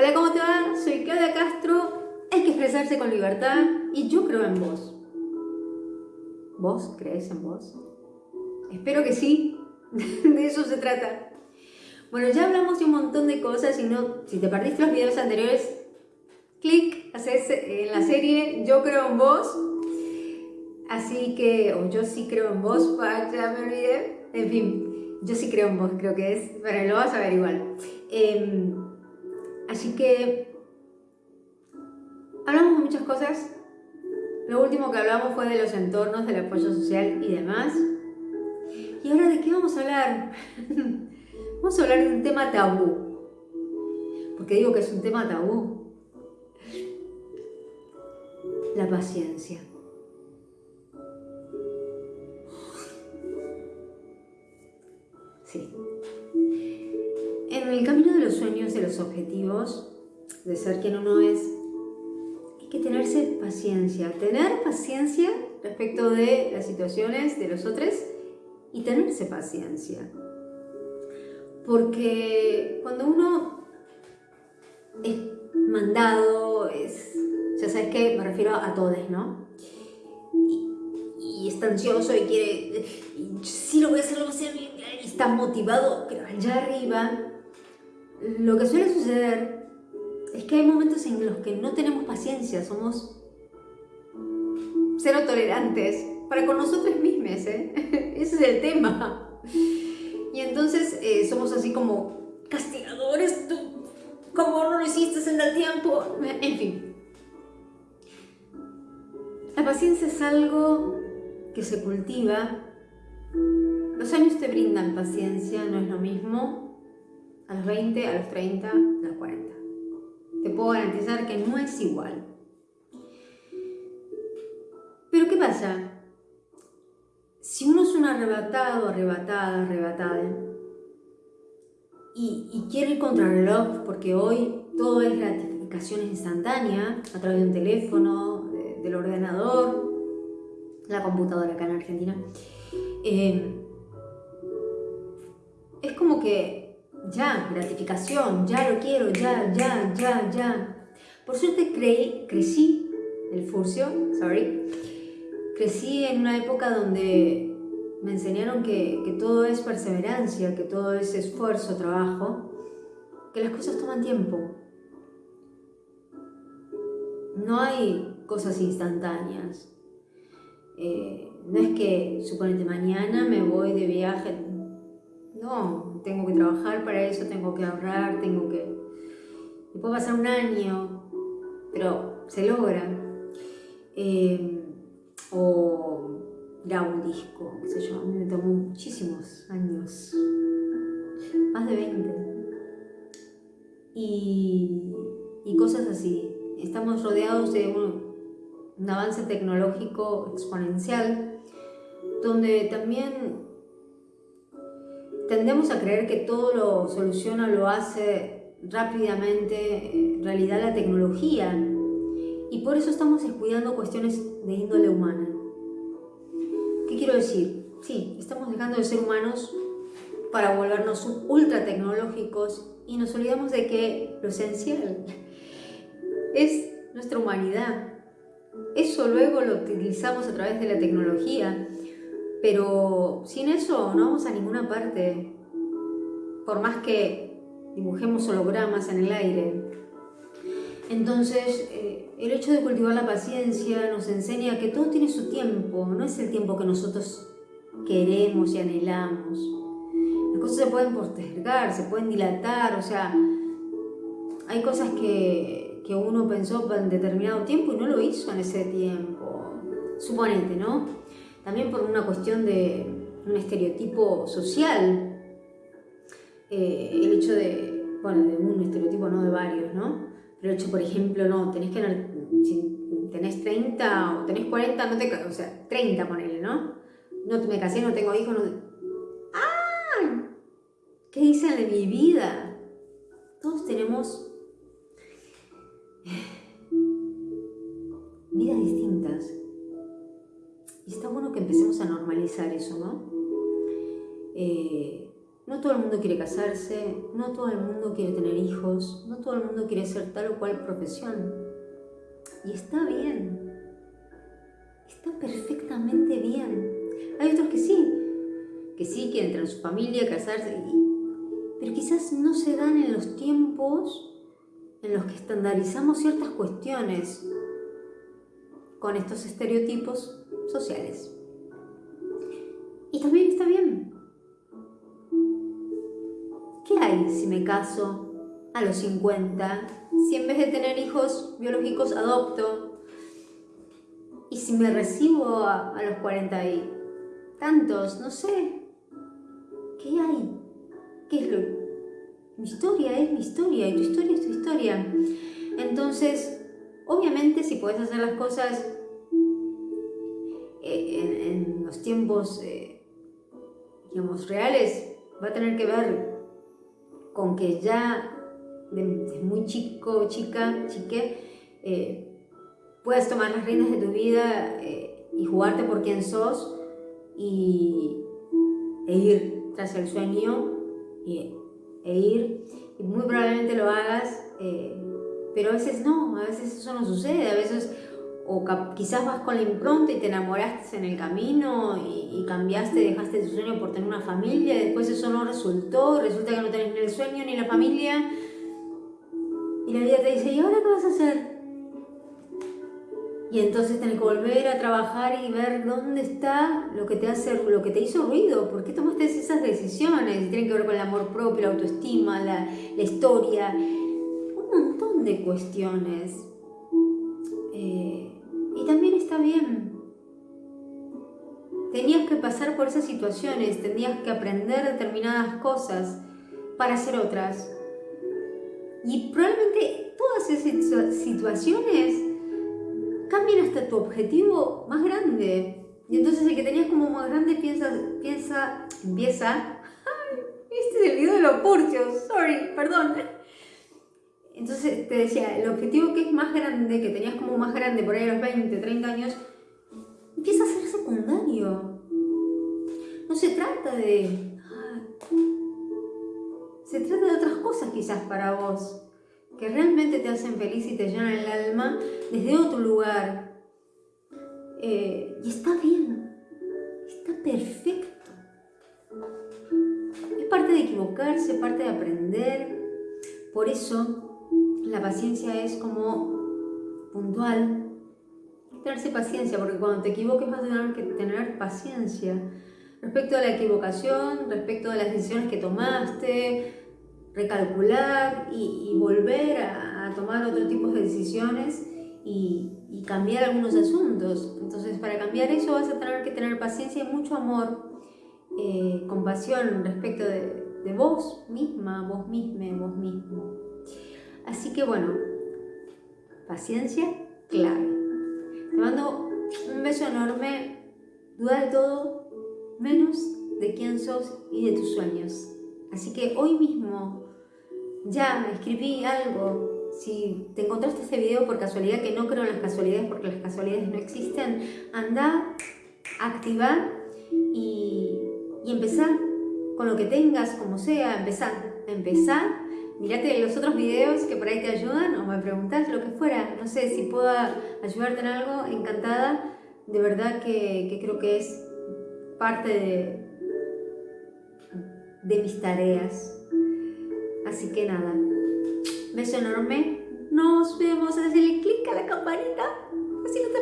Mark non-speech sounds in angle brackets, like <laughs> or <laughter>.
Hola, ¿cómo te va? Soy Claudia Castro. Hay que expresarse con libertad y yo creo en vos. ¿Vos crees en vos? Espero que sí. <laughs> De eso se trata. Bueno, ya hablamos de un montón de cosas y no, si te perdiste los videos anteriores, clic, haces en la serie Yo creo en vos. Así que, o yo sí creo en vos, <laughs> ya me olvidé. En fin, yo sí creo en vos, creo que es, pero lo vas a ver igual. Em, así que, hablamos de muchas cosas. Lo último que hablamos fue de los entornos, del apoyo social y demás. ¿Y ahora de qué vamos a hablar? <laughs> vamos a hablar de un tema tabú. porque digo que es un tema tabú? La paciencia. Sí. Los objetivos, de ser quien uno es, hay que tenerse paciencia. Tener paciencia respecto de las situaciones de los otros y tenerse paciencia. Porque cuando uno es mandado, es, ya sabes que me refiero a todos, ¿no? Y, está ansioso y quiere, sí lo voy a hacer, lo voy a hacer, y está motivado, pero allá arriba, lo que suele suceder es que hay momentos en los que no tenemos paciencia, somos cero tolerantes para con nosotros mismos, ¿eh? <laughs> Ese es el tema. Y entonces eh, somos así como castigadores, tú, como no lo hiciste en el tiempo, en fin. La paciencia es algo que se cultiva. Los años te brindan paciencia, no es lo mismo a los 20, a los 30, a los 40. Te puedo garantizar que no es igual. Pero ¿qué pasa? Si uno es un arrebatado, arrebatada, arrebatada, y, quiere ir contra el reloj, porque hoy todo es gratificación instantánea, a través de un teléfono, del ordenador, la computadora acá en Argentina, eh, es como que ya, gratificación, ya lo quiero, ya, ya, ya, ya. Por suerte creí, crecí, el furcio, sorry, crecí en una época donde me enseñaron que, todo es perseverancia, que todo es esfuerzo, trabajo, que las cosas toman tiempo. No hay cosas instantáneas. Eh, no es que, suponete, mañana me voy de viaje. No, tengo que trabajar para eso, tengo que ahorrar, tengo que... puede pasar un año, pero se logra. Eh, o grabo un disco, qué sé yo, a mí me tomó muchísimos años, más de 20. Y, y cosas así. Estamos rodeados de un avance tecnológico exponencial, donde también tendemos a creer que todo lo soluciona, lo hace rápidamente en realidad la tecnología y por eso estamos descuidando cuestiones de índole humana. ¿Qué quiero decir? Sí, estamos dejando de ser humanos para volvernos ultra tecnológicos y nos olvidamos de que lo esencial es nuestra humanidad. Eso luego lo utilizamos a través de la tecnología, pero sin eso no vamos a ninguna parte. Por más que dibujemos hologramas en el aire, entonces, eh, el hecho de cultivar la paciencia nos enseña que todo tiene su tiempo, no es el tiempo que nosotros queremos y anhelamos. Las cosas se pueden postergar, se pueden dilatar, o sea, hay cosas que, que uno pensó en determinado tiempo y no lo hizo en ese tiempo. Suponete, ¿no? También por una cuestión de un estereotipo social. Eh, el hecho de, bueno, de un estereotipo, no de varios, ¿no? Pero hecho, por ejemplo, no, tenés que, si tenés 30 o tenés 40, no te, o sea, 30 ponele, ¿no? No me casé, no tengo hijos, no... ¡Ah! ¿Qué dicen de mi vida? Todos tenemos <sighs> vidas distintas. Y está bueno que empecemos a normalizar eso, ¿no? Eh, no todo el mundo quiere casarse, no todo el mundo quiere tener hijos, no todo el mundo quiere ser tal o cual profesión. Y está bien, está perfectamente bien. Hay otros que sí, que sí quieren tener su familia, casarse, pero quizás no se dan en los tiempos en los que estandarizamos ciertas cuestiones con estos estereotipos sociales. Y también está bien. ¿Qué hay si me caso a los 50? Si en vez de tener hijos biológicos adopto? ¿Y si me recibo a, los 40 y tantos? No sé. ¿Qué hay? ¿Qué es lo? Mi historia es mi historia y tu historia es tu historia. Entonces, obviamente si puedes hacer las cosas tiempos eh, reales, va a tener que ver con que ya desde muy chico, chica, chique, eh, puedas tomar las riendas de tu vida eh, y jugarte por quien sos y, e ir tras el sueño y, e ir, y muy probablemente lo hagas, eh, pero a veces no, a veces eso no sucede, a veces o quizás vas con la impronta y te enamoraste en el camino y, cambiaste, dejaste tu sueño por tener una familia, después eso no resultó, resulta que no tenés ni el sueño ni la familia, y la vida te dice, ¿y ahora qué vas a hacer? Y entonces tenés que volver a trabajar y ver dónde está lo que te hace, lo que te hizo ruido, por qué tomaste esas decisiones, tienen que ver con el amor propio, la autoestima, la, la historia, un montón de cuestiones. Eh, Tenías que pasar por esas situaciones, tenías que aprender determinadas cosas para hacer otras. Y probablemente todas esas situaciones cambian hasta tu objetivo más grande. Y entonces el que tenías como más grande piensa, piensa, empieza. <laughs> este es el video de los purcios, sorry, perdón. Entonces te decía, el objetivo que es más grande, que tenías como más grande por ahí a los 20, 30 años, empieza a ser secundario. No se trata de... Se trata de otras cosas quizás para vos, que realmente te hacen feliz y te llenan el alma desde otro lugar. Eh, y está bien, está perfecto. Es parte de equivocarse, parte de aprender. Por eso la paciencia es como puntual. Tenerse paciencia, porque cuando te equivoques vas a tener que tener paciencia respecto a la equivocación, respecto a las decisiones que tomaste, recalcular y, volver a, tomar otro tipo de decisiones y, cambiar algunos asuntos. Entonces, para cambiar eso vas a tener que tener paciencia y mucho amor, eh, compasión respecto de, de vos misma, vos misma, vos mismo. Así que bueno, paciencia clave. Te mando un beso enorme. Duda de todo, menos de quién sos y de tus sueños. Así que hoy mismo ya escribí algo. Si te encontraste este video por casualidad, que no creo en las casualidades porque las casualidades no existen, anda, activa y, y empezar con lo que tengas, como sea, empezar, empezar mirate los otros videos que por ahí te ayudan o me preguntas lo que fuera. No sé si puedo ayudarte en algo, encantada. De verdad que, creo que es parte de, de mis tareas. Así que nada, beso enorme. Nos vemos, hazle clic a la campanita, así no te